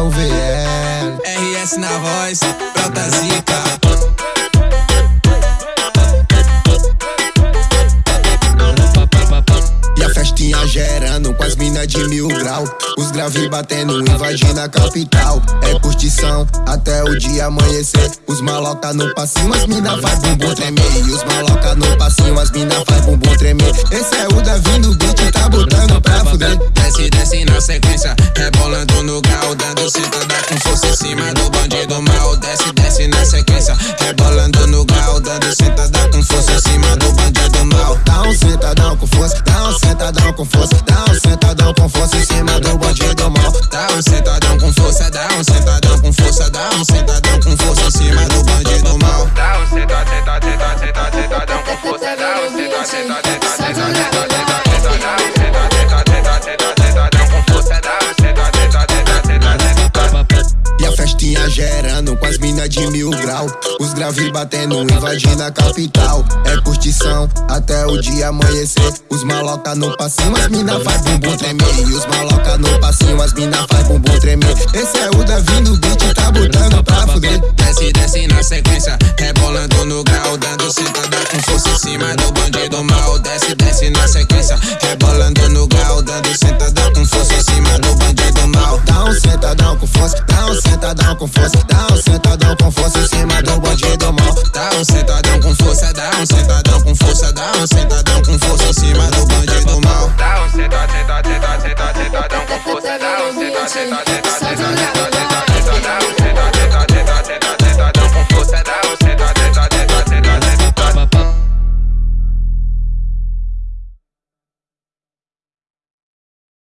é o VL. RS na voz, Prota Zica. Festinha gerando com as minas de mil grau. Os graves batendo, invadindo a capital. É curtição até o dia amanhecer. Os maloca no passinho, as mina faz bumbum tremer. E os maloca no passinho, as mina faz bumbum tremer. Esse é o Davi no beat, tá botando pra fuder. Desce, desce na sequência, rebolando no grau, dando sentada com força em cima do bandido mal. Desce, desce na sequência, rebolando no grau, cima do bandido mal. Dá um sentadão com força, dá um sentadão com força, dá um sentadão com força em cima do bandido mal. Dá um sentadão, sentadão, com força, um festinha gerando com as minas de mil grau. Os graves batendo, invadindo a capital. É curtição até o dia amanhecer. Os maloca no passinho, as mina faz bumbum tremer. E os maloca Desce, desce na sequência, rebolando no grau, dando sentada com força em cima do bandido mal. Dá um sentadão com força, dá um sentadão com força, dá um sentadão com força em cima do bandido mal. Dá um sentadão com força, dá um sentadão com força, dá um sentadão com força em cima do bandido mal. Dá um sentadão, sentadão, sentadão, sentadão com força, dá um sentadão, sentadão, sentadão.